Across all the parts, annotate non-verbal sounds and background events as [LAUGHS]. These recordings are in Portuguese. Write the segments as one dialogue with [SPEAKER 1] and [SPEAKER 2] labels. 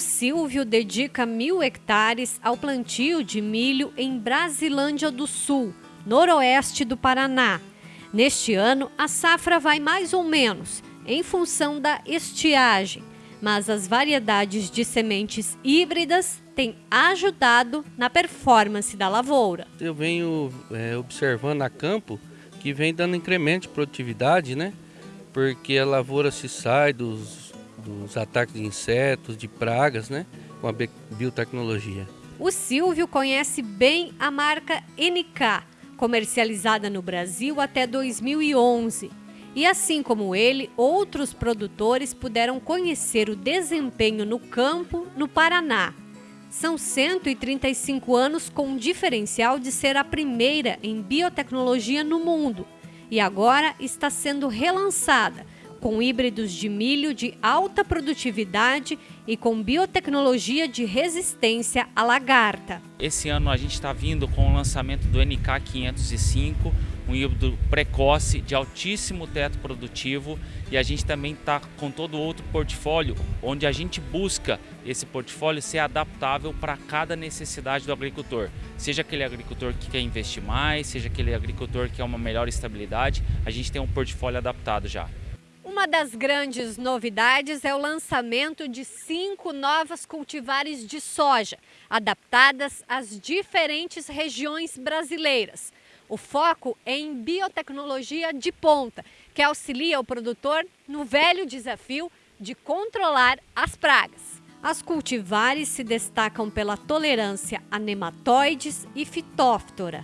[SPEAKER 1] Silvio dedica mil hectares ao plantio de milho em Brasilândia do Sul, noroeste do Paraná. Neste ano, a safra vai mais ou menos, em função da estiagem, mas as variedades de sementes híbridas têm ajudado na performance da lavoura.
[SPEAKER 2] Eu venho é, observando a campo que vem dando incremento de produtividade, né? Porque a lavoura se sai dos dos ataques de insetos, de pragas, né? Com a biotecnologia.
[SPEAKER 1] O Silvio conhece bem a marca NK, comercializada no Brasil até 2011. E assim como ele, outros produtores puderam conhecer o desempenho no campo no Paraná. São 135 anos com um diferencial de ser a primeira em biotecnologia no mundo e agora está sendo relançada com híbridos de milho de alta produtividade e com biotecnologia de resistência à lagarta.
[SPEAKER 3] Esse ano a gente está vindo com o lançamento do NK505, um híbrido precoce de altíssimo teto produtivo e a gente também está com todo outro portfólio, onde a gente busca esse portfólio ser adaptável para cada necessidade do agricultor. Seja aquele agricultor que quer investir mais, seja aquele agricultor que quer uma melhor estabilidade, a gente tem um portfólio adaptado já.
[SPEAKER 1] Uma das grandes novidades é o lançamento de cinco novas cultivares de soja, adaptadas às diferentes regiões brasileiras. O foco é em biotecnologia de ponta, que auxilia o produtor no velho desafio de controlar as pragas. As cultivares se destacam pela tolerância a nematóides e fitóftora.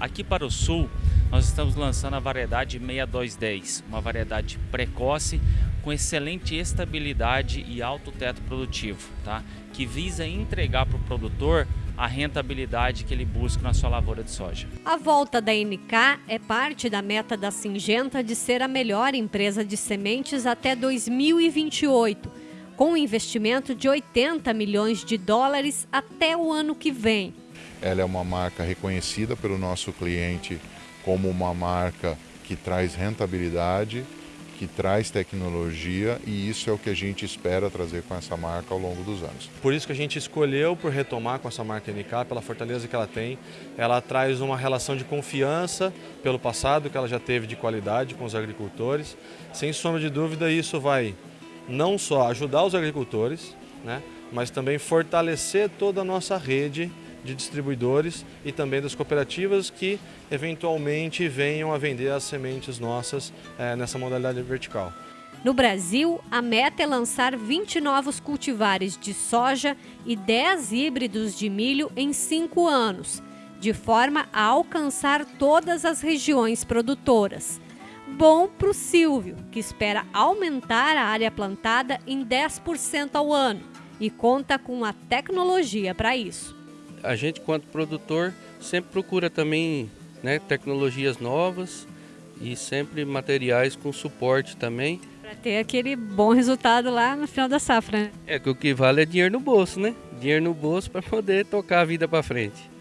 [SPEAKER 3] Aqui para o sul, nós estamos lançando a variedade 6210, uma variedade precoce com excelente estabilidade e alto teto produtivo, tá? que visa entregar para o produtor a rentabilidade que ele busca na sua lavoura de soja.
[SPEAKER 1] A volta da NK é parte da meta da Singenta de ser a melhor empresa de sementes até 2028, com um investimento de 80 milhões de dólares até o ano que vem.
[SPEAKER 4] Ela é uma marca reconhecida pelo nosso cliente como uma marca que traz rentabilidade, que traz tecnologia e isso é o que a gente espera trazer com essa marca ao longo dos anos.
[SPEAKER 5] Por isso que a gente escolheu por retomar com essa marca NK, pela fortaleza que ela tem. Ela traz uma relação de confiança pelo passado que ela já teve de qualidade com os agricultores. Sem sombra de dúvida, isso vai não só ajudar os agricultores, né, mas também fortalecer toda a nossa rede de distribuidores e também das cooperativas que eventualmente venham a vender as sementes nossas é, nessa modalidade vertical.
[SPEAKER 1] No Brasil, a meta é lançar 20 novos cultivares de soja e 10 híbridos de milho em 5 anos, de forma a alcançar todas as regiões produtoras. Bom para o Silvio, que espera aumentar a área plantada em 10% ao ano e conta com a tecnologia para isso
[SPEAKER 2] a gente, quanto produtor, sempre procura também né, tecnologias novas e sempre materiais com suporte também.
[SPEAKER 1] Para ter aquele bom resultado lá no final da safra. Né?
[SPEAKER 2] É que o que vale é dinheiro no bolso, né? Dinheiro no bolso para [LAUGHS] poder tocar a vida para frente.